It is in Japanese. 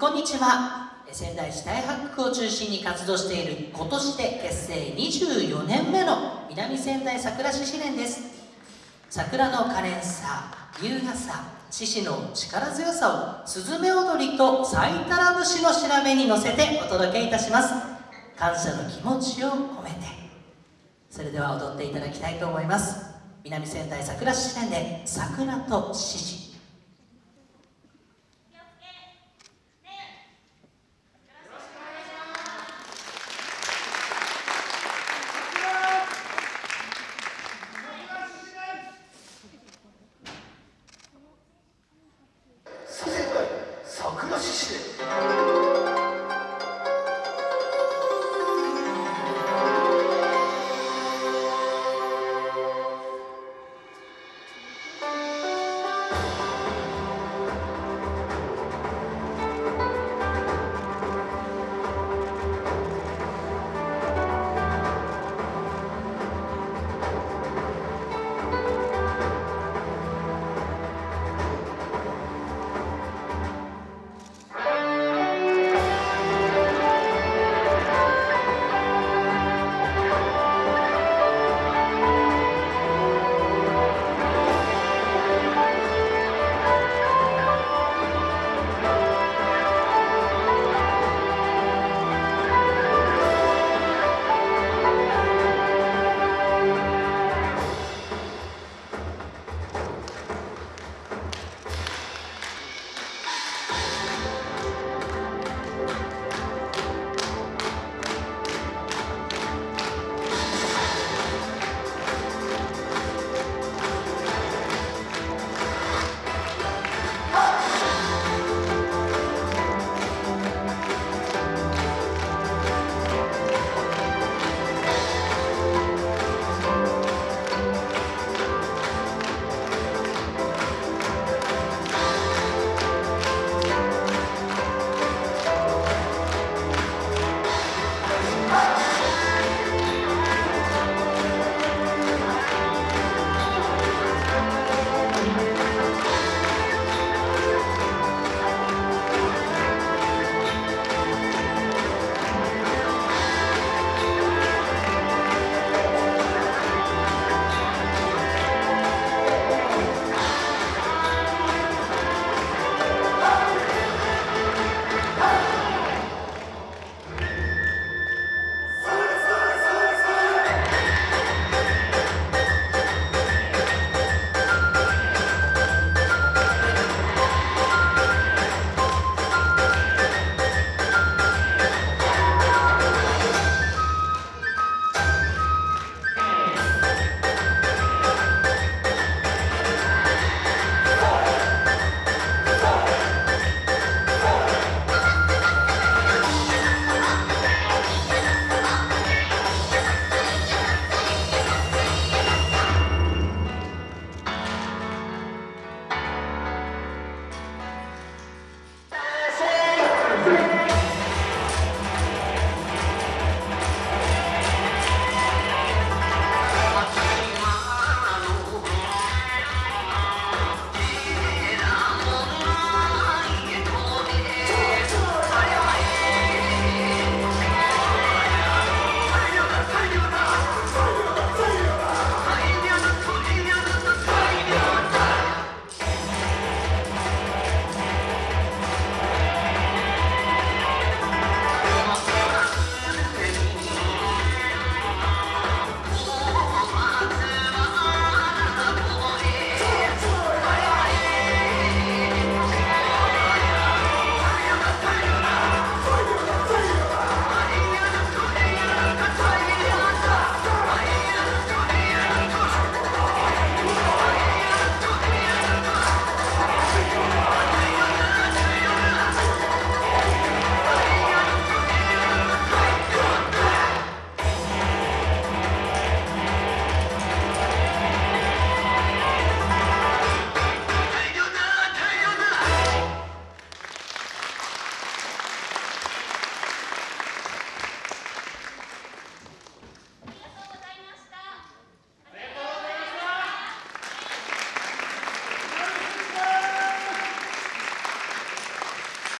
こんにちは。仙台市大白区を中心に活動している今年で結成24年目の南仙台桜市子連です。桜の可憐さ優雅さ獅子の力強さをスズメ踊りと咲いたら節の調べに乗せてお届けいたします。感謝の気持ちを込めて。それでは踊っていただきたいと思います。南仙台桜市子連で桜と獅子。